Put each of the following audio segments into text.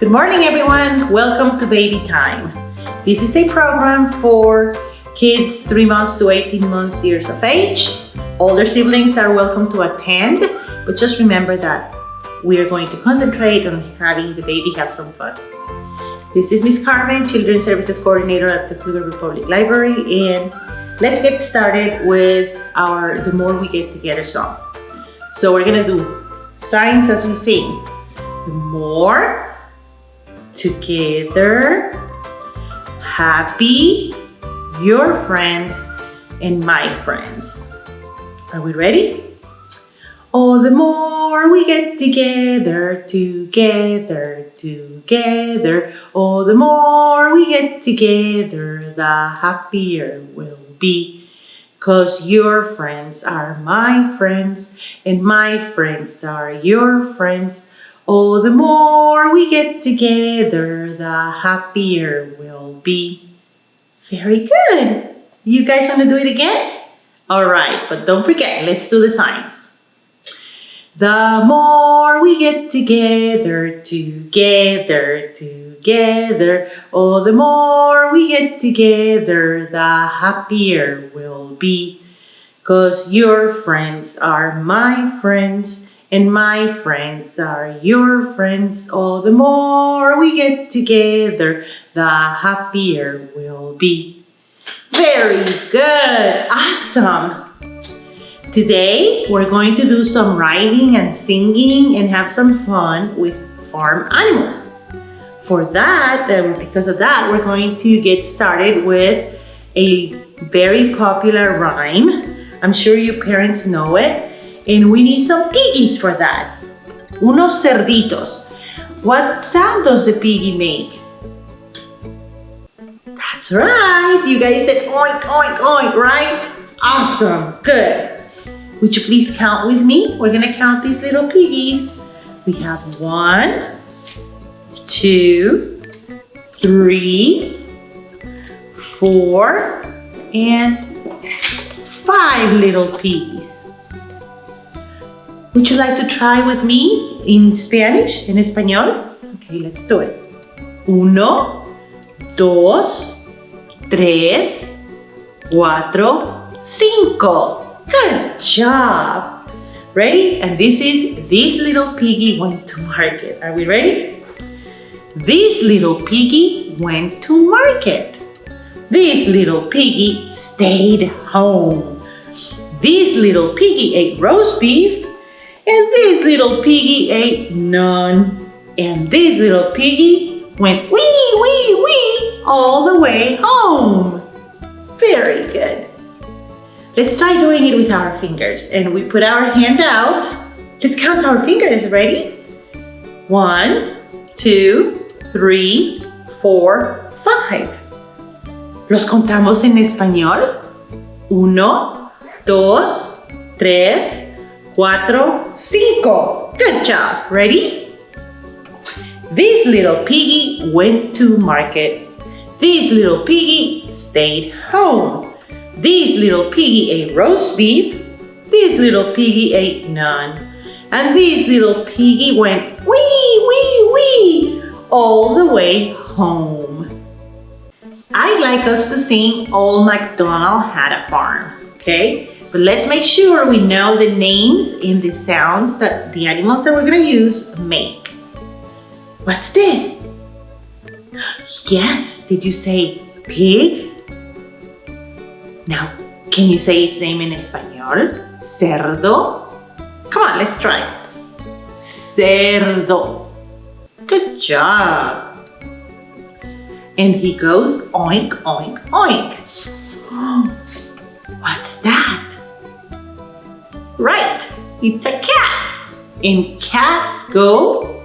Good morning, everyone. Welcome to Baby Time. This is a program for kids 3 months to 18 months years of age. Older siblings are welcome to attend, but just remember that we are going to concentrate on having the baby have some fun. This is Miss Carmen, Children's Services Coordinator at the Pflugerville Public Library, and let's get started with our The More We Get Together song. So we're gonna do signs as we sing. The more, together, happy, your friends, and my friends. Are we ready? Oh, the more we get together, together, together. Oh, the more we get together, the happier we'll be. Cause your friends are my friends, and my friends are your friends. Oh, the more we get together, the happier we'll be. Very good. You guys want to do it again? All right, but don't forget, let's do the signs. The more we get together, together, together, oh, the more we get together, the happier we'll be. Cause your friends are my friends, and my friends are your friends. Oh, the more we get together, the happier we'll be. Very good, awesome. Today, we're going to do some writing and singing and have some fun with farm animals. For that, and because of that, we're going to get started with a very popular rhyme. I'm sure your parents know it. And we need some piggies for that. Unos cerditos. What sound does the piggy make? That's right. You guys said oink, oink, oink, right? Awesome. Good. Would you please count with me? We're gonna count these little piggies. We have one, two, three, four, and five little piggies. Would you like to try with me in Spanish, en español? Okay, let's do it. Uno, dos, tres, cuatro, cinco. Good job. Ready? And this is, this little piggy went to market. Are we ready? This little piggy went to market. This little piggy stayed home. This little piggy ate roast beef. And this little piggy ate none. And this little piggy went wee, wee, wee all the way home. Very good. Let's try doing it with our fingers. And we put our hand out. Let's count our fingers. Ready? One, two, three, four, five. ¿Los contamos en español? Uno, dos, tres, cuatro, cinco. Good job. Ready? This little piggy went to market. This little piggy stayed home. This little piggy ate roast beef. This little piggy ate none. And this little piggy went wee, wee, wee all the way home. I'd like us to sing Old MacDonald Had a Farm, okay? But let's make sure we know the names and the sounds that the animals that we're gonna use make. What's this? Yes, did you say pig? Now, can you say its name in español? Cerdo. Come on, let's try. Cerdo. Good job. And he goes oink, oink, oink. What's that? Right, it's a cat. And cats go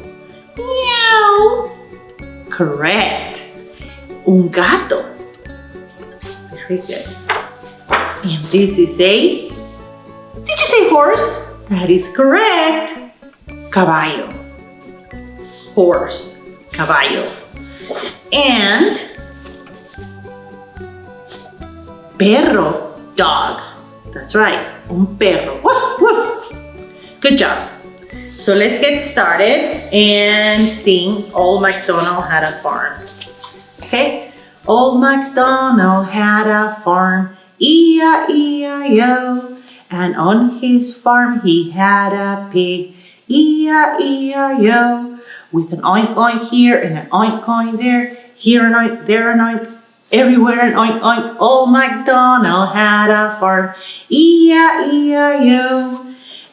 meow. Correct. Un gato. Very good. And this is a, did you say horse? That is correct. Caballo. Horse. Caballo. And perro. Dog. That's right. Un perro. Woof, woof. Good job. So let's get started and sing Old MacDonald Had a Farm. Okay? Old MacDonald had a farm, E-I-E-I-O. And on his farm he had a pig, E-I-E-I-O. With an oink oink here and an oink oink there, here an oink, there an oink, everywhere an oink oink. Old MacDonald had a farm, E-I-E-I-O.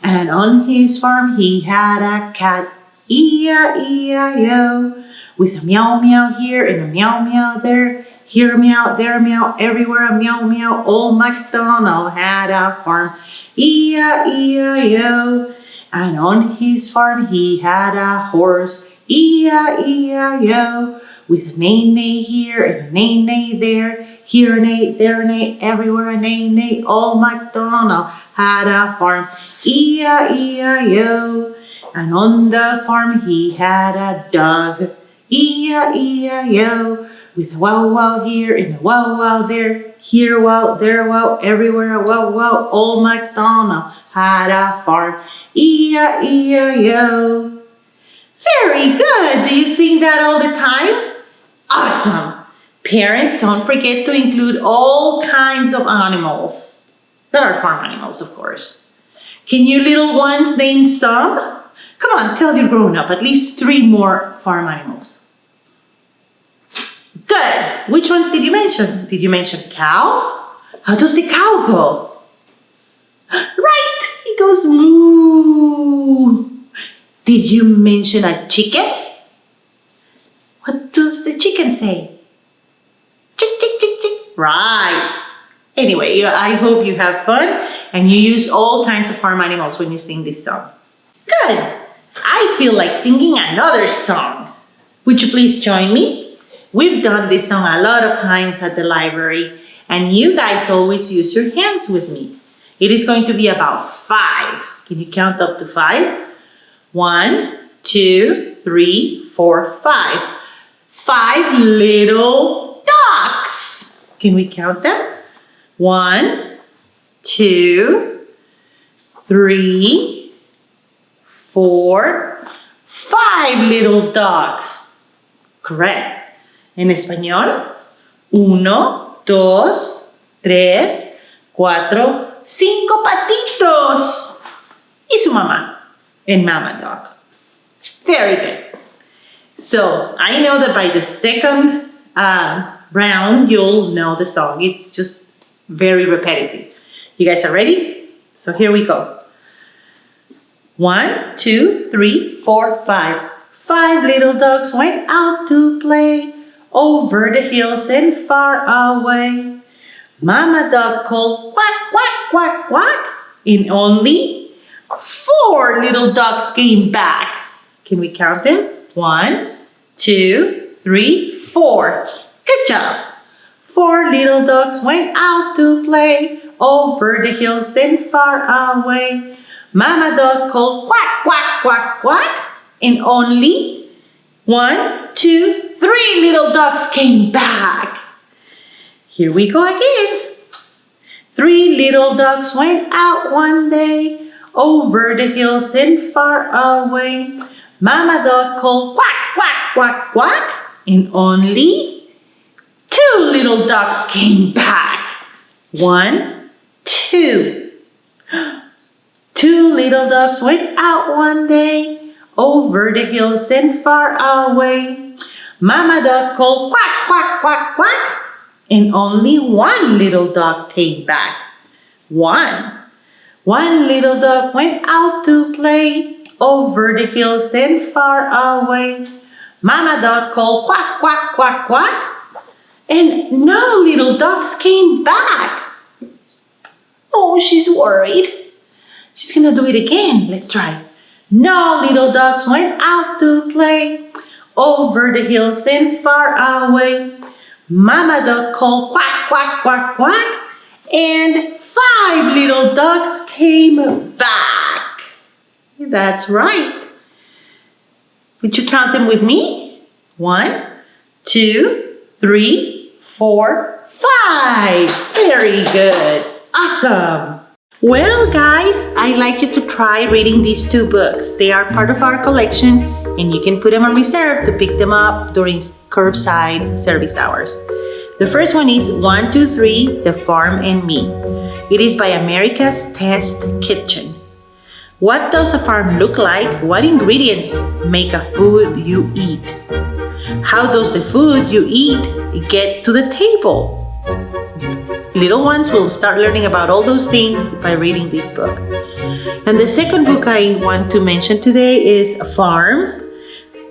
And on his farm he had a cat, E-I-E-I-O. With a meow meow here and a meow meow there, here meow, there meow, everywhere a meow meow. Old MacDonald had a farm, E-I-E-I-O. And on his farm he had a horse, E-I-E-I-O. With a neigh neigh here and a neigh neigh there, here neigh, there neigh, everywhere a neigh neigh. Old MacDonald had a farm, E-I-E-I-O. And on the farm he had a dog, E-I-E-I-O. With a wow wow here and a wow wow there, here wow, there wow, everywhere a wow wow. Old MacDonald had a farm, E-I-E-I-O. Very good. Do you sing that all the time? Awesome. Parents, don't forget to include all kinds of animals that are farm animals, of course. Can you little ones name some? Come on, tell your grown up at least three more farm animals. Good. Which ones did you mention? Did you mention cow? How does the cow go? Right, it goes moo. Did you mention a chicken? What does the chicken say? Right. Anyway, I hope you have fun and you use all kinds of farm animals when you sing this song. Good. I feel like singing another song. Would you please join me? We've done this song a lot of times at the library and you guys always use your hands with me. It is going to be about five. Can you count up to five? One, two, three, four, five. Five little ducks. Can we count them? One, two, three, four, five little ducks. Correct. En español, uno, dos, tres, cuatro, cinco patitos. Y su mamá and mama dog. Very good. So I know that by the second uh, round, you'll know the song. It's just very repetitive. You guys are ready? So here we go. One, two, three, four, five. Five little dogs went out to play over the hills and far away. Mama dog called quack, quack, quack, quack. and only four little ducks came back. Can we count them? One, two, three, four. Good job. Four little ducks went out to play over the hills and far away. Mama dog called quack, quack, quack, quack. And only one, two, three little ducks came back. Here we go again. Three little ducks went out one day over the hills and far away. Mama dog called quack, quack, quack, quack. And only two little ducks came back. One, two. Two little ducks went out one day over the hills and far away. Mama duck called quack, quack, quack, quack. And only one little duck came back. One. One little duck went out to play over the hills and far away. Mama duck called quack, quack, quack, quack. And no little ducks came back. Oh, she's worried. She's gonna do it again. Let's try. No little ducks went out to play over the hills and far away. Mama duck called quack, quack, quack, quack. And five little ducks came back. That's right. Would you count them with me? One, two, three, four, five. Very good. Awesome. Well, guys, I'd like you to try reading these two books. They are part of our collection and you can put them on reserve to pick them up during curbside service hours. The first one is 123 The Farm and Me. It is by America's Test Kitchen. What does a farm look like? What ingredients make a food you eat? How does the food you eat get to the table? Little ones will start learning about all those things by reading this book. And the second book I want to mention today is Farm.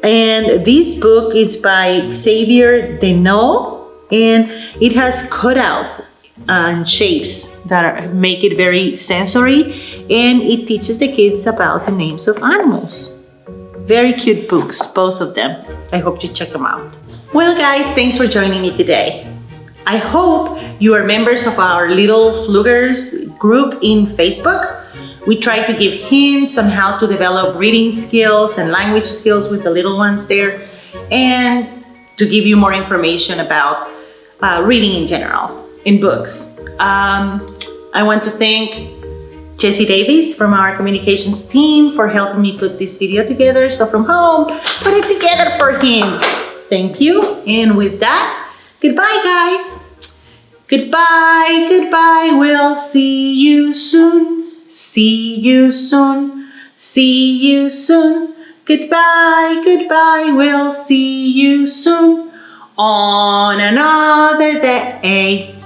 And this book is by Xavier Deneux and it has cutout and uh, shapes that are, make it very sensory and it teaches the kids about the names of animals. Very cute books, both of them. I hope you check them out. Well guys, thanks for joining me today. I hope you are members of our Little Pflugers group in Facebook. We try to give hints on how to develop reading skills and language skills with the little ones there and to give you more information about uh, reading in general in books. Um, I want to thank Jesse Davis from our communications team for helping me put this video together. So from home, put it together for him. Thank you. And with that, Goodbye, guys. Goodbye, goodbye. We'll see you soon. See you soon. See you soon. Goodbye, goodbye. We'll see you soon on another day.